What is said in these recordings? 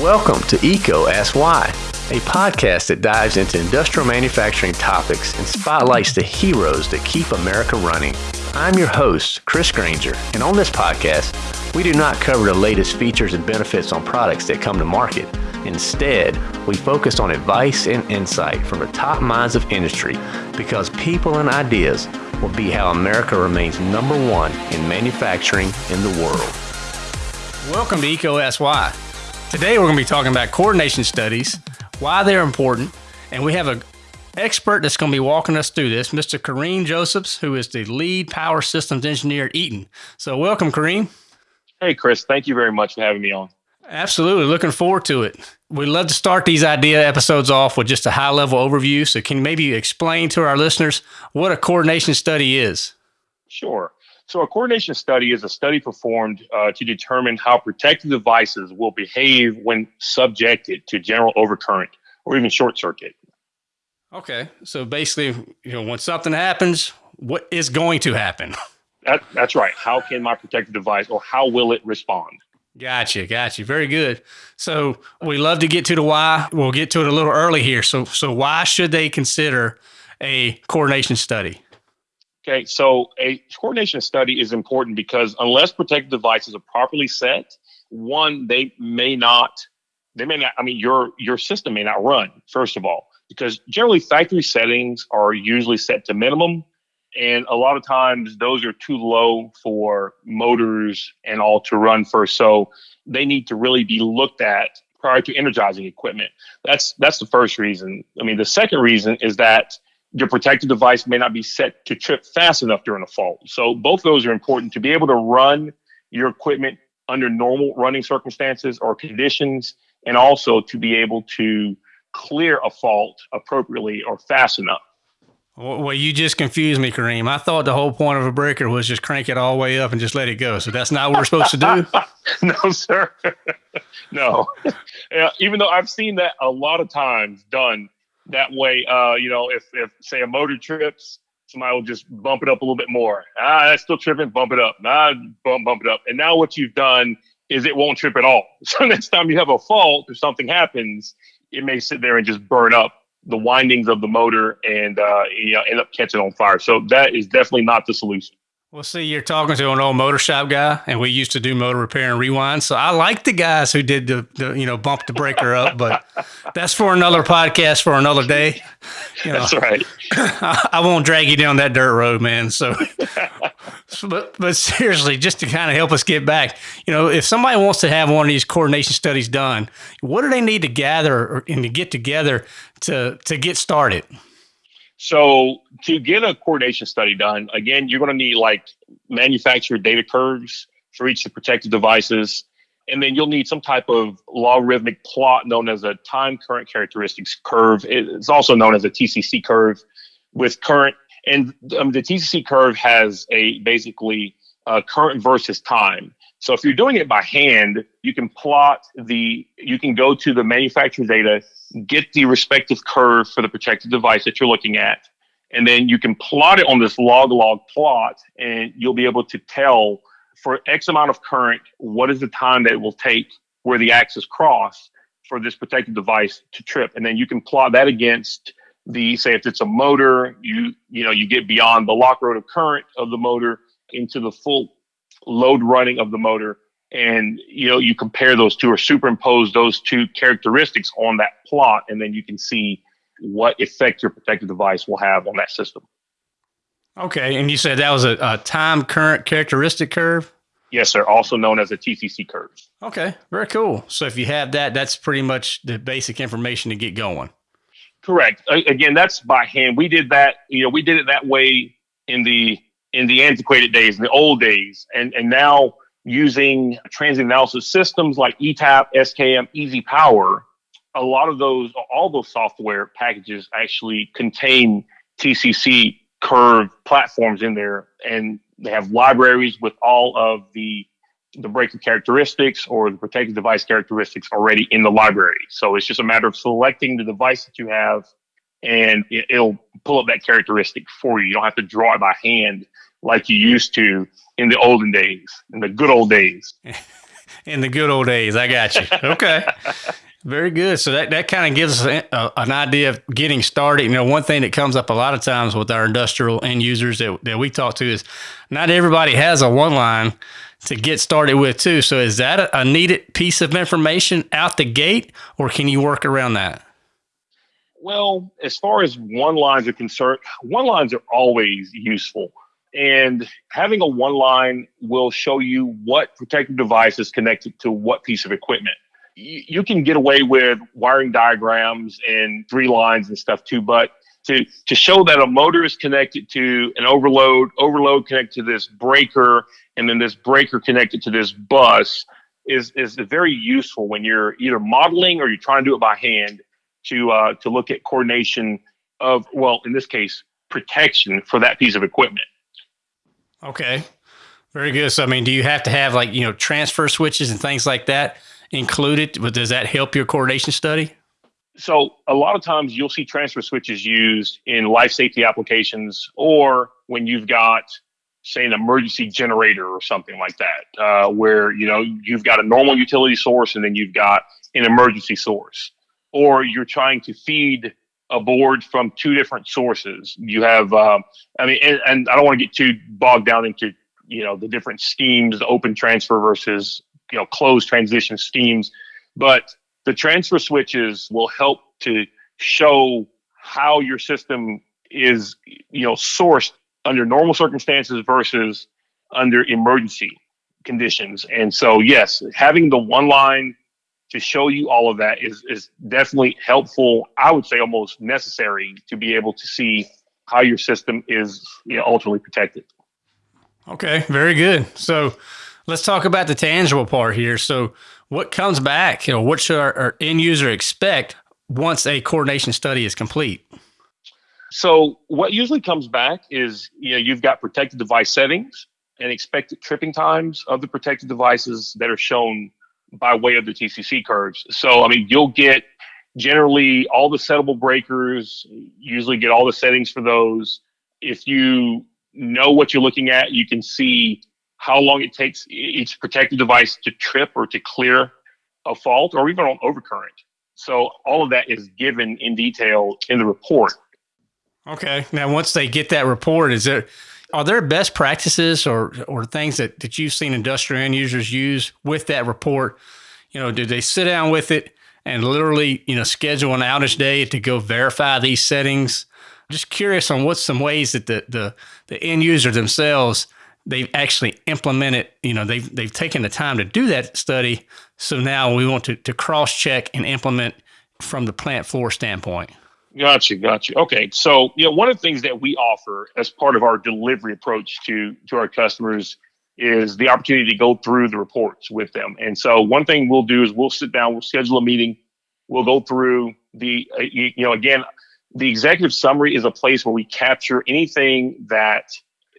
Welcome to EECO Ask Why, a podcast that dives into industrial manufacturing topics and spotlights the heroes that keep America running. I'm your host, Chris Granger, and on this podcast, we do not cover the latest features and benefits on products that come to market. Instead, we focus on advice and insight from the top minds of industry because people and ideas will be how America remains number one in manufacturing in the world. Welcome to Why. Today we're going to be talking about coordination studies, why they're important, and we have an expert that's going to be walking us through this, Mr. Kareem Josephs, who is the lead power systems engineer at Eaton. So welcome, Kareem. Hey, Chris. Thank you very much for having me on. Absolutely. Looking forward to it. We love to start these idea episodes off with just a high level overview. So, can you maybe explain to our listeners what a coordination study is? Sure. So, a coordination study is a study performed uh, to determine how protective devices will behave when subjected to general overcurrent or even short circuit. Okay. So, basically, you know, when something happens, what is going to happen? That, that's right. How can my protective device or how will it respond? Gotcha, gotcha. Very good. So we love to get to the why. We'll get to it a little early here. So, so why should they consider a coordination study? Okay, so a coordination study is important because unless protective devices are properly set, one they may not, they may not. I mean, your your system may not run. First of all, because generally factory settings are usually set to minimum and a lot of times those are too low for motors and all to run first. So they need to really be looked at prior to energizing equipment. That's that's the first reason. I mean, the second reason is that your protective device may not be set to trip fast enough during a fault. So both those are important to be able to run your equipment under normal running circumstances or conditions, and also to be able to clear a fault appropriately or fast enough. Well, you just confused me, Kareem. I thought the whole point of a breaker was just crank it all the way up and just let it go. So that's not what we're supposed to do. no, sir. no. Yeah, even though I've seen that a lot of times done that way. Uh, you know, if if say a motor trips, somebody will just bump it up a little bit more. Ah, that's still tripping. Bump it up. Ah, bump bump it up. And now what you've done is it won't trip at all. So next time you have a fault or something happens, it may sit there and just burn up the windings of the motor and uh, you know, end up catching on fire. So that is definitely not the solution. Well, see, you're talking to an old motor shop guy, and we used to do motor repair and rewind. So I like the guys who did the, the you know bump the breaker up, but that's for another podcast for another day. You know, that's right. I, I, won't drag you down that dirt road, man. So, but but seriously, just to kind of help us get back, you know, if somebody wants to have one of these coordination studies done, what do they need to gather and to get together to to get started? So to get a coordination study done, again, you're going to need like manufacturer data curves for each of the protective devices. And then you'll need some type of logarithmic plot known as a time current characteristics curve. It's also known as a TCC curve with current. And um, the TCC curve has a basically uh, current versus time. So if you're doing it by hand, you can plot the, you can go to the manufacturer data, get the respective curve for the protected device that you're looking at, and then you can plot it on this log log plot, and you'll be able to tell for X amount of current, what is the time that it will take where the axis cross for this protected device to trip. And then you can plot that against the, say if it's a motor, you, you know, you get beyond the locked rotor current of the motor into the full load running of the motor. And you know you compare those two or superimpose those two characteristics on that plot and then you can see what effect your protective device will have on that system. Okay and you said that was a, a time current characteristic curve? Yes sir also known as a tcc curve. Okay very cool. So if you have that that's pretty much the basic information to get going. Correct. Again that's by hand. We did that you know we did it that way in the in the antiquated days, in the old days, and and now using transient analysis systems like ETAP, SKM, Easy Power, a lot of those, all those software packages actually contain TCC curve platforms in there, and they have libraries with all of the the breaker characteristics or the protected device characteristics already in the library. So it's just a matter of selecting the device that you have, and it'll pull up that characteristic for you. You don't have to draw it by hand like you used to in the olden days, in the good old days. In the good old days, I got you. Okay. Very good. So that, that kind of gives us a, an idea of getting started. You know, one thing that comes up a lot of times with our industrial end users that, that we talk to is not everybody has a one line to get started with too. So is that a, a needed piece of information out the gate or can you work around that? Well, as far as one lines are concerned, one lines are always useful. And having a one line will show you what protective device is connected to what piece of equipment you can get away with wiring diagrams and three lines and stuff too, but to, to show that a motor is connected to an overload, overload connected to this breaker, and then this breaker connected to this bus is, is very useful when you're either modeling or you're trying to do it by hand to, uh, to look at coordination of, well, in this case, protection for that piece of equipment. Okay. Very good. So, I mean, do you have to have like, you know, transfer switches and things like that included? But does that help your coordination study? So a lot of times you'll see transfer switches used in life safety applications, or when you've got, say, an emergency generator or something like that, uh, where you know you've got a normal utility source and then you've got an emergency source, or you're trying to feed a board from two different sources. You have, um, I mean, and, and I don't want to get too bogged down into you know the different schemes, the open transfer versus you know closed transition schemes but the transfer switches will help to show how your system is you know sourced under normal circumstances versus under emergency conditions and so yes having the one line to show you all of that is is definitely helpful i would say almost necessary to be able to see how your system is you know, ultimately protected okay very good so let's talk about the tangible part here. So, what comes back? You know, what should our, our end user expect once a coordination study is complete? So, what usually comes back is you know you've got protected device settings and expected tripping times of the protected devices that are shown by way of the TCC curves. So, I mean, you'll get generally all the settable breakers, usually get all the settings for those. If you know what you're looking at, you can see how long it takes each protective device to trip or to clear a fault or even on overcurrent. So all of that is given in detail in the report. Okay. Now, once they get that report, is there are there best practices or or things that, that you've seen industrial end users use with that report? You know, do they sit down with it and literally, you know, schedule an outage day to go verify these settings? just curious on what's some ways that the the, the end user themselves they've actually implemented, you know, they've, they've taken the time to do that study. So now we want to, to cross check and implement from the plant floor standpoint. Gotcha, gotcha. Okay, so you know, one of the things that we offer as part of our delivery approach to to our customers is the opportunity to go through the reports with them. And so, one thing we'll do is we'll sit down, we'll schedule a meeting, we'll go through the, uh, you, you know, again, the executive summary is a place where we capture anything that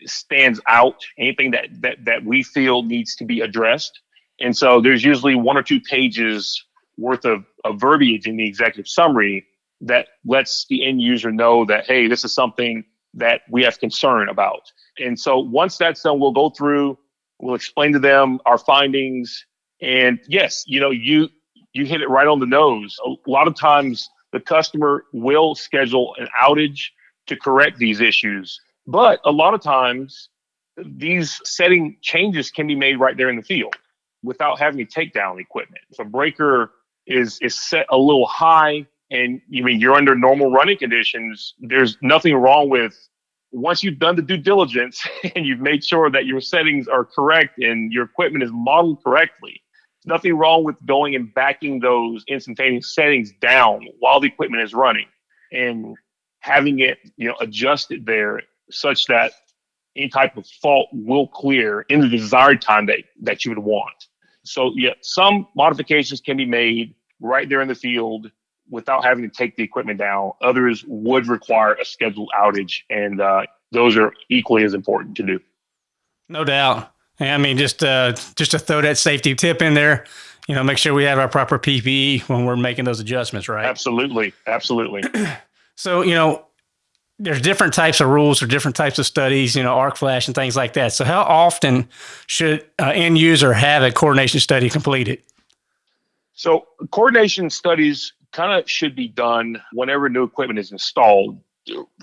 stands out, anything that that that we feel needs to be addressed. And so there's usually one or two pages worth of, of verbiage in the executive summary that lets the end user know that hey, this is something that we have concern about. And so once that's done, we'll go through, we'll explain to them our findings. And yes, you know, you you hit it right on the nose. A lot of times the customer will schedule an outage to correct these issues but a lot of times, these setting changes can be made right there in the field without having to take down equipment. If a breaker is is set a little high, and you mean you're under normal running conditions, there's nothing wrong with once you've done the due diligence and you've made sure that your settings are correct and your equipment is modeled correctly. There's Nothing wrong with going and backing those instantaneous settings down while the equipment is running and having it, you know, adjusted there such that any type of fault will clear in the desired time that, that you would want. So, yeah, some modifications can be made right there in the field without having to take the equipment down. Others would require a scheduled outage, and uh, those are equally as important to do. No doubt. I mean, just uh, just to throw that safety tip in there, you know, make sure we have our proper PPE when we're making those adjustments, right? Absolutely, absolutely. so, you know, there's different types of rules or different types of studies, you know, arc flash and things like that. So, how often should an end user have a coordination study completed? So, coordination studies kind of should be done whenever new equipment is installed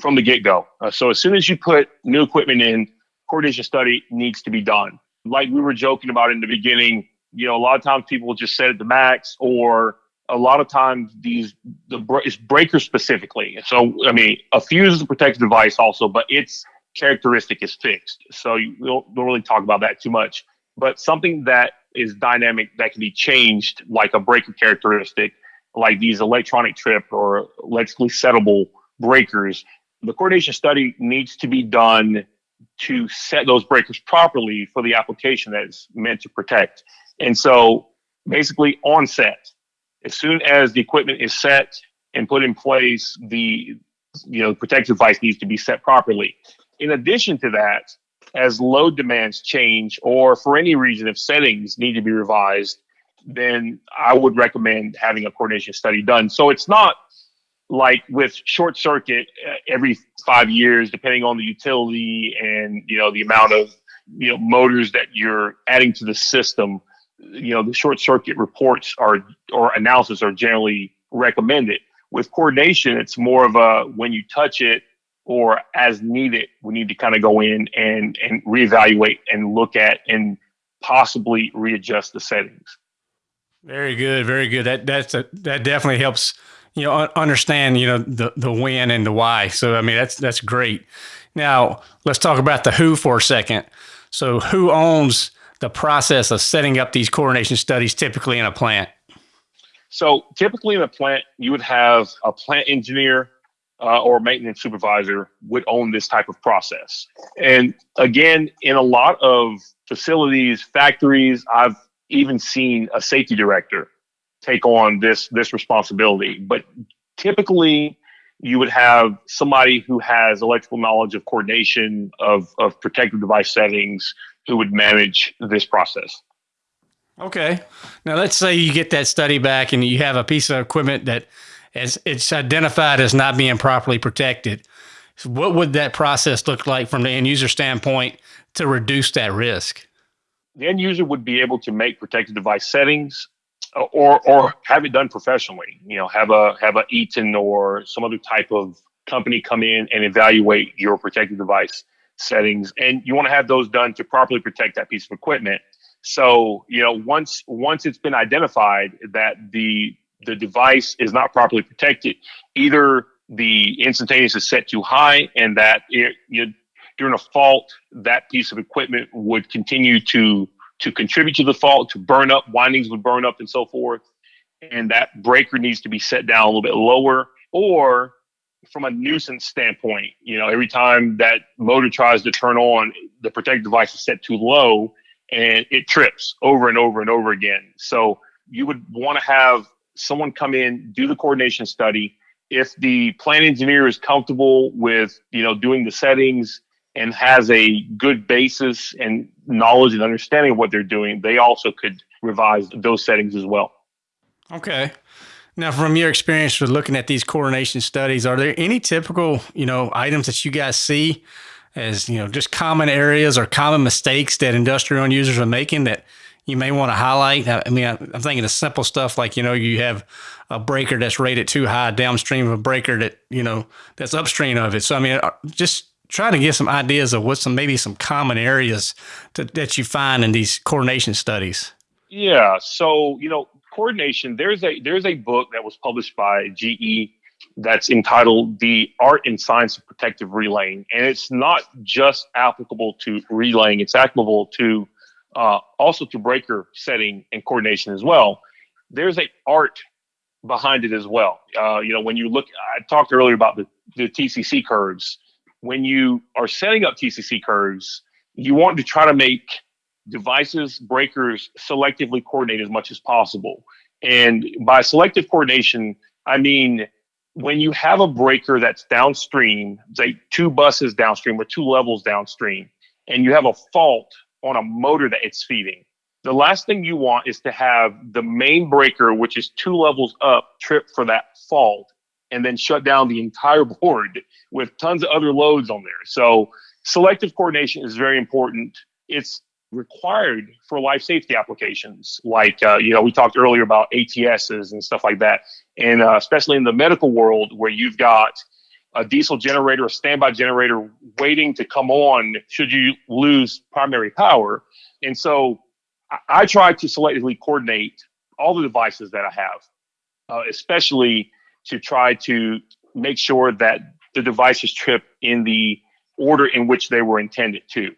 from the get go. Uh, so, as soon as you put new equipment in, coordination study needs to be done. Like we were joking about in the beginning, you know, a lot of times people just set it to max or a lot of times these the it's breaker specifically. So I mean, a fuse is a protective device also, but its characteristic is fixed. So you don't, don't really talk about that too much. But something that is dynamic that can be changed, like a breaker characteristic, like these electronic trip or electrically settable breakers, the coordination study needs to be done to set those breakers properly for the application that is meant to protect. And so basically on set, as soon as the equipment is set and put in place, the you know protective device needs to be set properly. In addition to that, as load demands change, or for any reason if settings need to be revised, then I would recommend having a coordination study done. So it's not like with short circuit uh, every five years, depending on the utility and you know the amount of you know motors that you're adding to the system you know, the short circuit reports are or analysis are generally recommended. With coordination, it's more of a when you touch it or as needed, we need to kind of go in and and reevaluate and look at and possibly readjust the settings. Very good, very good. That that's a, that definitely helps you know understand you know the the when and the why. So I mean that's that's great. Now let's talk about the who for a second. So who owns the process of setting up these coordination studies typically in a plant? So typically in a plant, you would have a plant engineer uh, or maintenance supervisor would own this type of process. And again, in a lot of facilities, factories, I've even seen a safety director take on this this responsibility. But typically, you would have somebody who has electrical knowledge of coordination of, of protective device settings who would manage this process. Okay. Now let's say you get that study back and you have a piece of equipment that is it's identified as not being properly protected. So what would that process look like from the end user standpoint to reduce that risk? The end user would be able to make protective device settings uh, or or have it done professionally. You know, have a have a Eaton or some other type of company come in and evaluate your protective device settings, and you want to have those done to properly protect that piece of equipment. So, you know, once once it's been identified that the the device is not properly protected, either the instantaneous is set too high and that it, you, during a fault, that piece of equipment would continue to to contribute to the fault, to burn up, windings would burn up and so forth. And that breaker needs to be set down a little bit lower, or from a nuisance standpoint, you know, every time that motor tries to turn on, the protective device is set too low and it trips over and over and over again. So you would want to have someone come in, do the coordination study. If the plant engineer is comfortable with, you know, doing the settings and has a good basis and knowledge and understanding of what they're doing, they also could revise those settings as well. Okay. Now, from your experience with looking at these coordination studies, are there any typical, you know, items that you guys see as, you know, just common areas or common mistakes that industrial users are making that you may want to highlight? I mean, I'm thinking of simple stuff like, you know, you have a breaker that's rated too high downstream of a breaker that, you know, that's upstream of it. So, I mean, uh, just trying to get some ideas of what some maybe some common areas to, that you find in these coordination studies. Yeah. So, you know, coordination, there's a there's a book that was published by GE that's entitled The Art and Science of Protective Relaying. And it's not just applicable to relaying, it's applicable to uh, also to breaker setting and coordination as well. There's a art behind it as well. Uh, you know, when you look, I talked earlier about the, the TCC curves. When you are setting up TCC curves, you want to try to make devices, breakers selectively coordinate as much as possible. And by selective coordination, I mean when you have a breaker that's downstream, say two buses downstream or two levels downstream, and you have a fault on a motor that it's feeding, the last thing you want is to have the main breaker, which is two levels up, trip for that fault and then shut down the entire board with tons of other loads on there. So selective coordination is very important. It's required for life safety applications like uh, you know we talked earlier about ATSs and stuff like that and uh, especially in the medical world where you've got a diesel generator a standby generator waiting to come on should you lose primary power and so I, I try to selectively coordinate all the devices that I have uh, especially to try to make sure that the devices trip in the order in which they were intended to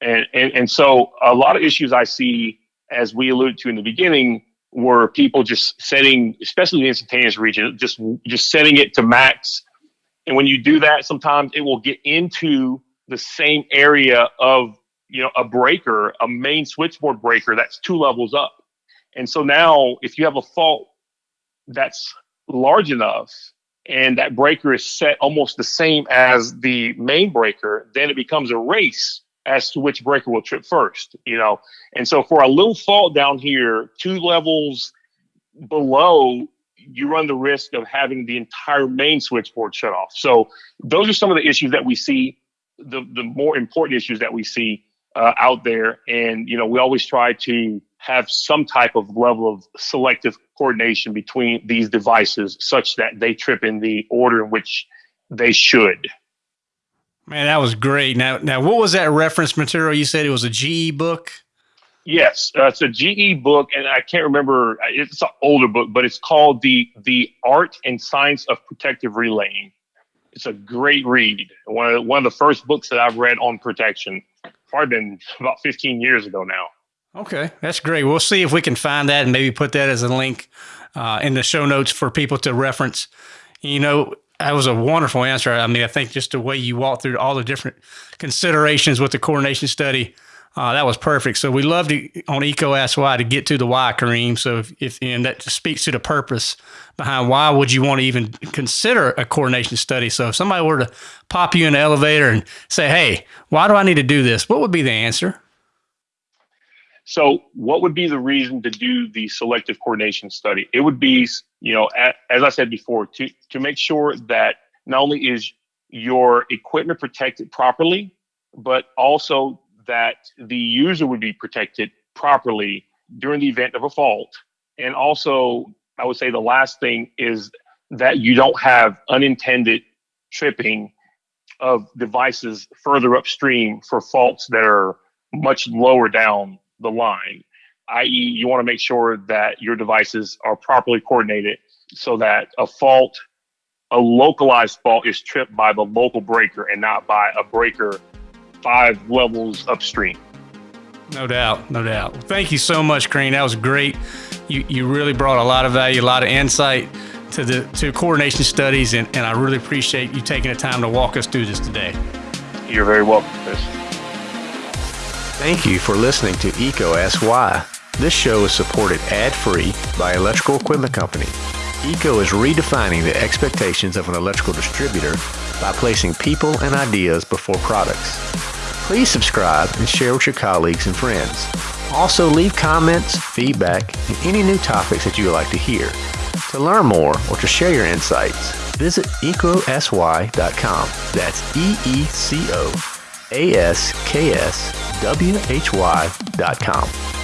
and, and, and so a lot of issues I see, as we alluded to in the beginning, were people just setting, especially the instantaneous region, just just setting it to max. And when you do that, sometimes it will get into the same area of you know a breaker, a main switchboard breaker that's two levels up. And so now, if you have a fault that's large enough and that breaker is set almost the same as the main breaker, then it becomes a race as to which breaker will trip first, you know. And so for a little fault down here, two levels below, you run the risk of having the entire main switchboard shut off. So those are some of the issues that we see, the the more important issues that we see uh, out there. And you know, we always try to have some type of level of selective coordination between these devices such that they trip in the order in which they should. Man, that was great. Now, now, what was that reference material? You said it was a GE book. Yes, uh, it's a GE book, and I can't remember. It's an older book, but it's called the the Art and Science of Protective Relaying. It's a great read. One of one of the first books that I've read on protection. Probably been about 15 years ago now. Okay, that's great. We'll see if we can find that and maybe put that as a link uh, in the show notes for people to reference. You know, that was a wonderful answer. I mean, I think just the way you walked through all the different considerations with the coordination study, uh, that was perfect. So we love to on EECO Ask Why to get to the why, Kareem. So if, if and that speaks to the purpose behind why would you want to even consider a coordination study. So if somebody were to pop you in the elevator and say, "Hey, why do I need to do this?" What would be the answer? So, what would be the reason to do the selective coordination study? It would be, you know, as I said before, to to make sure that not only is your equipment protected properly, but also that the user would be protected properly during the event of a fault. And also, I would say the last thing is that you don't have unintended tripping of devices further upstream for faults that are much lower down the line, i.e., you want to make sure that your devices are properly coordinated so that a fault, a localized fault, is tripped by the local breaker and not by a breaker five levels upstream. No doubt, no doubt. Thank you so much, Kareem. That was great. You you really brought a lot of value, a lot of insight to the to coordination studies, and, and I really appreciate you taking the time to walk us through this today. You're very welcome, Chris. Thank you for listening to EECO Ask Why. This show is supported ad-free by Electrical Equipment Company. EECO is redefining the expectations of an electrical distributor by placing people and ideas before products. Please subscribe and share with your colleagues and friends. Also, leave comments, feedback, and any new topics that you would like to hear. To learn more or to share your insights, visit eecoaskwhy.com. That's E E C O A S K S W H Y.com.